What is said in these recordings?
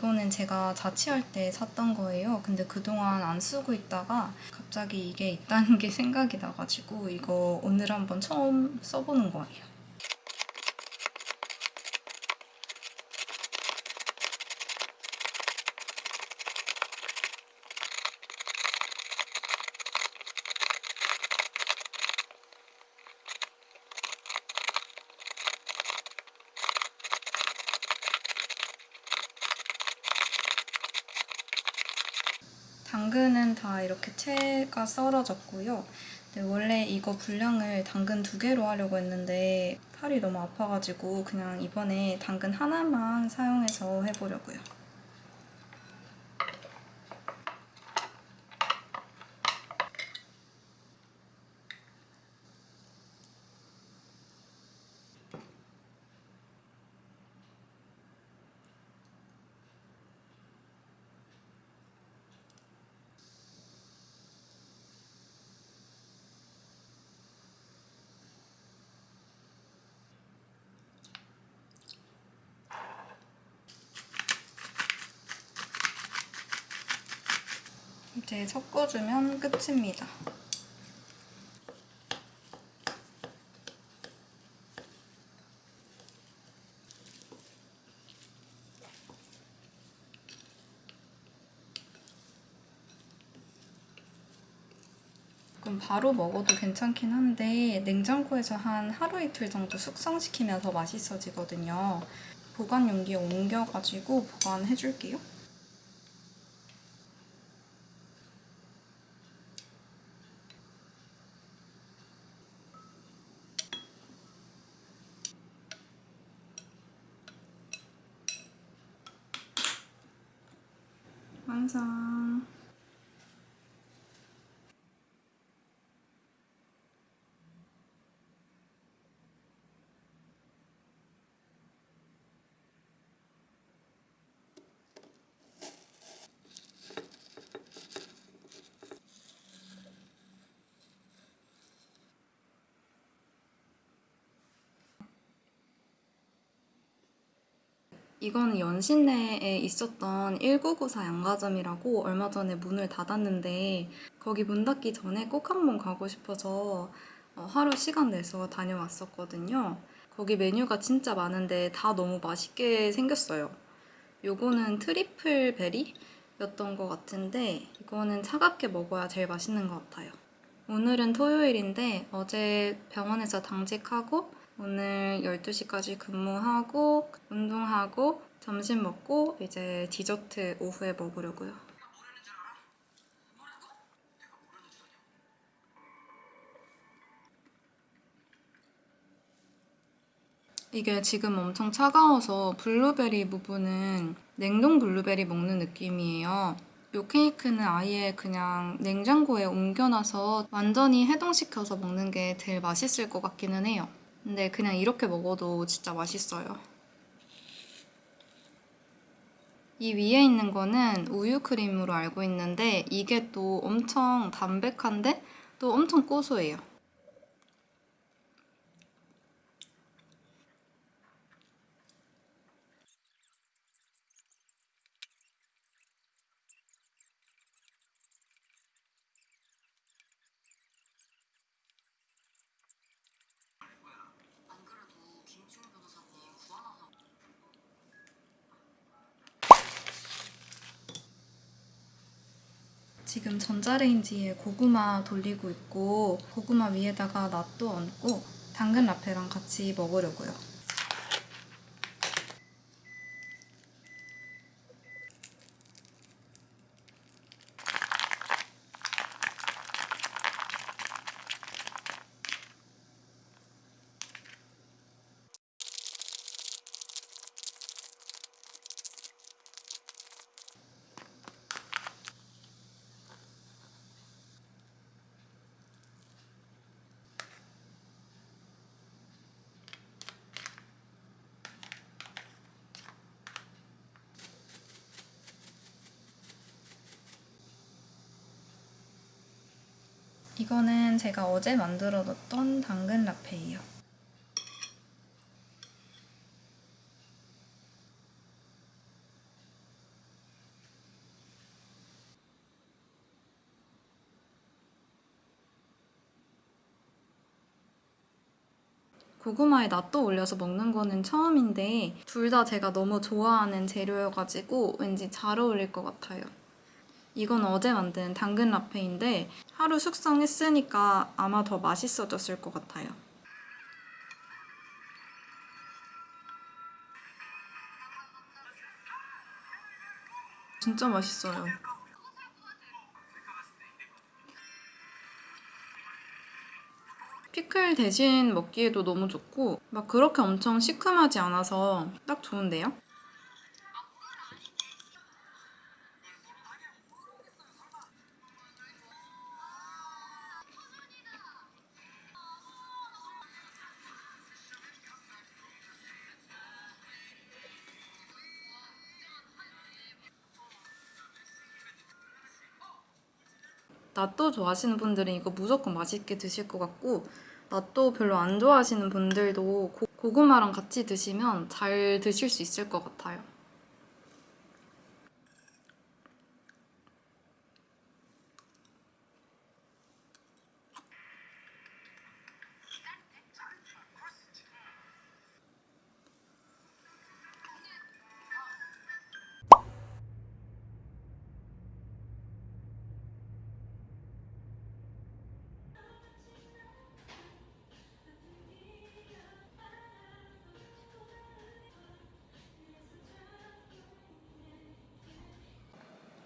이거는 제가 자취할 때 샀던 거예요. 근데 그동안 안 쓰고 있다가 갑자기 이게 있다는 게 생각이 나가지고 이거 오늘 한번 처음 써보는 거예요. 당근은 다 이렇게 채가 썰어졌고요. 원래 이거 분량을 당근 두 개로 하려고 했는데 팔이 너무 아파가지고 그냥 이번에 당근 하나만 사용해서 해보려고요. 이제 섞어주면 끝입니다. 바로 먹어도 괜찮긴 한데 냉장고에서 한 하루 이틀 정도 숙성시키면 더 맛있어지거든요. 보관 용기에 옮겨가지고 보관해줄게요. 완성. 이거는 연신내에 있었던 1994 양과점이라고 얼마 전에 문을 닫았는데 거기 문 닫기 전에 꼭 한번 가고 싶어서 어, 하루 시간 내서 다녀왔었거든요. 거기 메뉴가 진짜 많은데 다 너무 맛있게 생겼어요. 요거는 트리플 베리 였던 것 같은데 이거는 차갑게 먹어야 제일 맛있는 것 같아요. 오늘은 토요일인데 어제 병원에서 당직하고 오늘 12시까지 근무하고 운동하고 점심 먹고 이제 디저트 오후에 먹으려고요. 이게 지금 엄청 차가워서 블루베리 부분은 냉동 블루베리 먹는 느낌이에요. 이 케이크는 아예 그냥 냉장고에 옮겨놔서 완전히 해동시켜서 먹는 게 제일 맛있을 것 같기는 해요. 근데 그냥 이렇게 먹어도 진짜 맛있어요. 이 위에 있는 거는 우유 크림으로 알고 있는데 이게 또 엄청 담백한데 또 엄청 고소해요. 지금 전자레인지에 고구마 돌리고 있고 고구마 위에다가 낫또 얹고 당근 라페랑 같이 먹으려고요. 이거는 제가 어제 만들어 뒀던 당근 라페예요. 고구마에 낫또 올려서 먹는 거는 처음인데 둘 다 제가 너무 좋아하는 재료여가지고 왠지 잘 어울릴 것 같아요. 이건 어제 만든 당근 라페인데 하루 숙성했으니까 아마 더 맛있어졌을 것 같아요. 진짜 맛있어요. 피클 대신 먹기에도 너무 좋고 막 그렇게 엄청 시큼하지 않아서 딱 좋은데요? 낫또 좋아하시는 분들은 이거 무조건 맛있게 드실 것 같고 낫또 별로 안 좋아하시는 분들도 고, 고구마랑 같이 드시면 잘 드실 수 있을 것 같아요.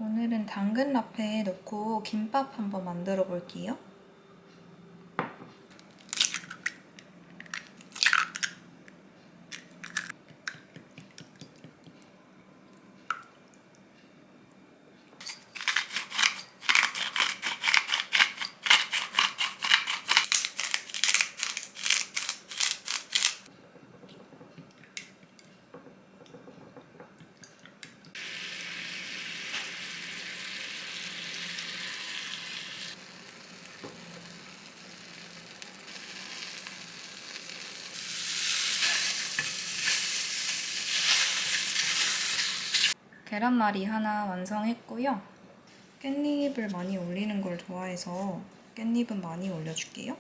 오늘은 당근 라페에 넣고 김밥 한번 만들어 볼게요. 계란말이 하나 완성했고요. 깻잎을 많이 올리는 걸 좋아해서 깻잎은 많이 올려줄게요.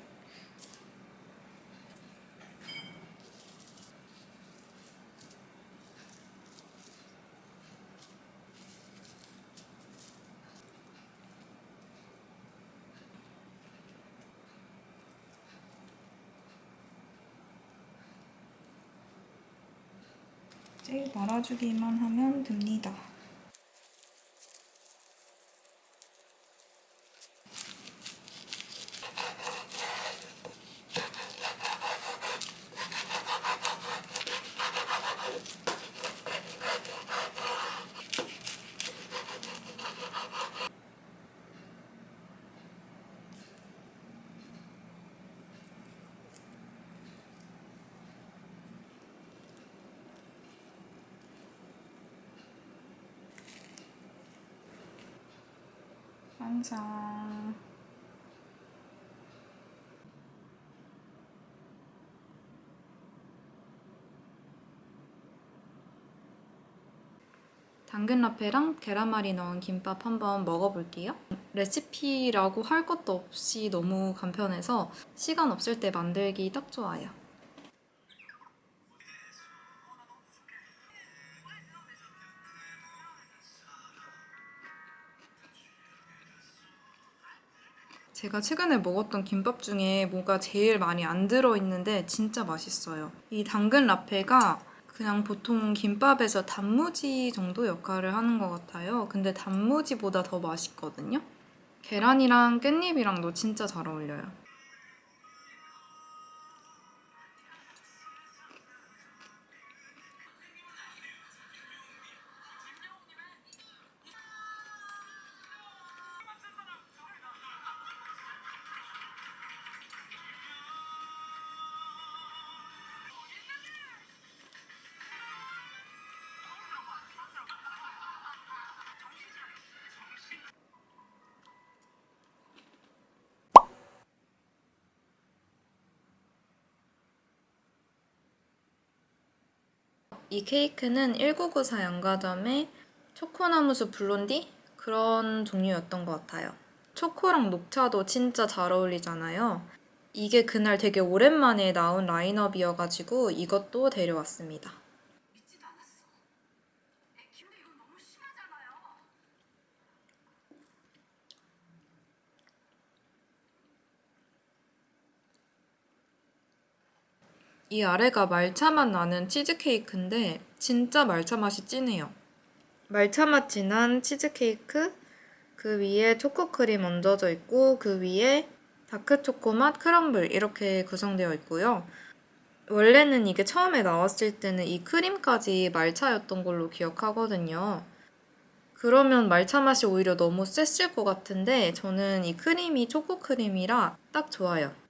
이제 말아주기만 하면 됩니다. 완성. 당근 라페랑 계란말이 넣은 김밥 한번 먹어볼게요. 레시피라고 할 것도 없이 너무 간편해서 시간 없을 때 만들기 딱 좋아요. 제가 최근에 먹었던 김밥 중에 뭐가 제일 많이 안 들어있는데 진짜 맛있어요. 이 당근 라페가 그냥 보통 김밥에서 단무지 정도 역할을 하는 것 같아요. 근데 단무지보다 더 맛있거든요. 계란이랑 깻잎이랑도 진짜 잘 어울려요. 이 케이크는 1994 양가점의 초코나무숲 블론디? 그런 종류였던 것 같아요. 초코랑 녹차도 진짜 잘 어울리잖아요. 이게 그날 되게 오랜만에 나온 라인업이어가지고 이것도 데려왔습니다. 이 아래가 말차 맛 나는 치즈케이크인데 진짜 말차 맛이 진해요. 말차 맛 진한 치즈케이크 그 위에 초코크림 얹어져 있고 그 위에 다크초코 맛 크럼블 이렇게 구성되어 있고요. 원래는 이게 처음에 나왔을 때는 이 크림까지 말차였던 걸로 기억하거든요. 그러면 말차 맛이 오히려 너무 셌을 것 같은데 저는 이 크림이 초코크림이라 딱 좋아요.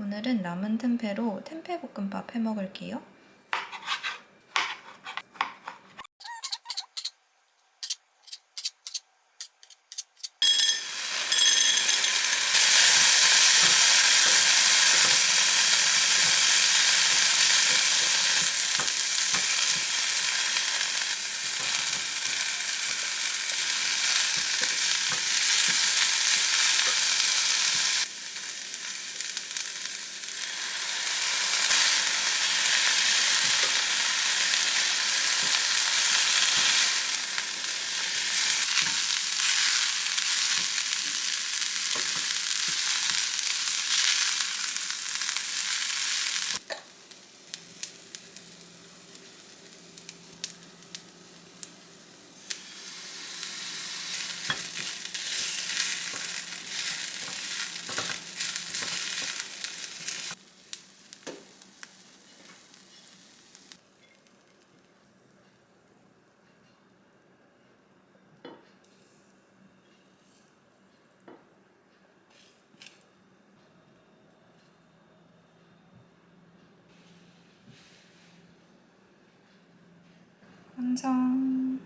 오늘은 남은 템페로 템페 볶음밥 해 먹을게요. 완성.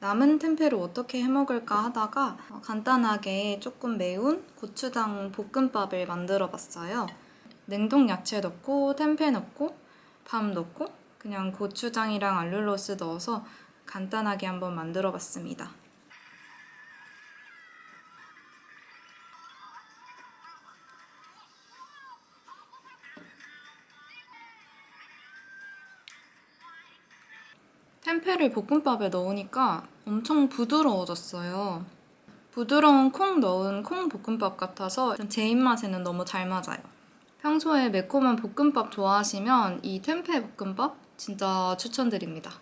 남은 템페를 어떻게 해먹을까 하다가 간단하게 조금 매운 고추장 볶음밥을 만들어 봤어요. 냉동 야채 넣고 템페 넣고 밥 넣고 그냥 고추장이랑 알룰로스 넣어서 간단하게 한번 만들어 봤습니다. 템페를 볶음밥에 넣으니까 엄청 부드러워졌어요. 부드러운 콩 넣은 콩 볶음밥 같아서 제 입맛에는 너무 잘 맞아요. 평소에 매콤한 볶음밥 좋아하시면 이 템페 볶음밥 진짜 추천드립니다.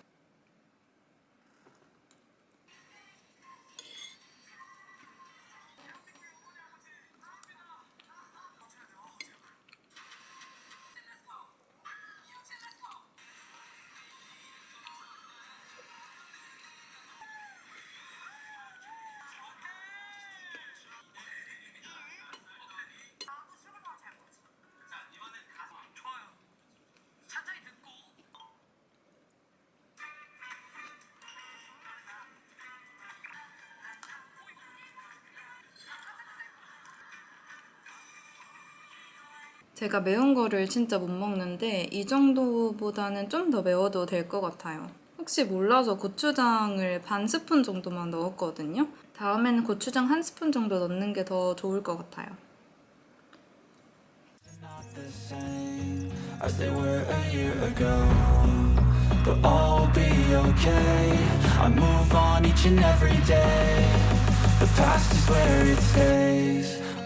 제가 매운 거를 진짜 못 먹는데 이 정도보다는 좀 더 매워도 될 것 같아요. 혹시 몰라서 고추장을 반 스푼 정도만 넣었거든요. 다음에는 고추장 한 스푼 정도 넣는 게 더 좋을 것 같아요.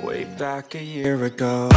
way back a year ago.